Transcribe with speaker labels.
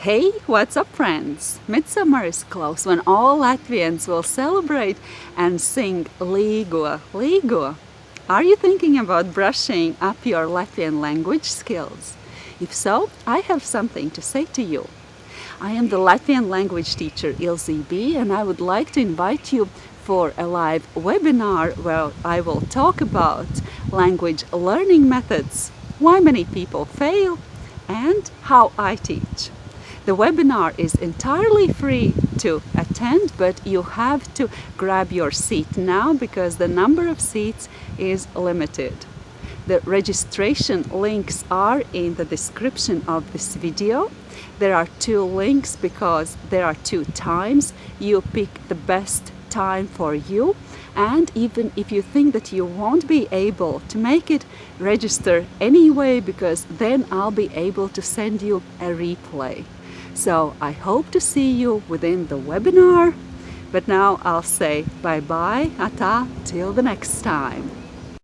Speaker 1: Hey, what's up friends? Midsummer is close when all Latvians will celebrate and sing Līgo, Līgo. Are you thinking about brushing up your Latvian language skills? If so, I have something to say to you. I am the Latvian language teacher Ilze B and I would like to invite you for a live webinar where I will talk about language learning methods, why many people fail and how I teach. The webinar is entirely free to attend, but you have to grab your seat now because the number of seats is limited. The registration links are in the description of this video. There are two links because there are two times. You pick the best time for you and even if you think that you won't be able to make it register anyway because then I'll be able to send you a replay so I hope to see you within the webinar. But now I'll say bye bye ata. Till the next time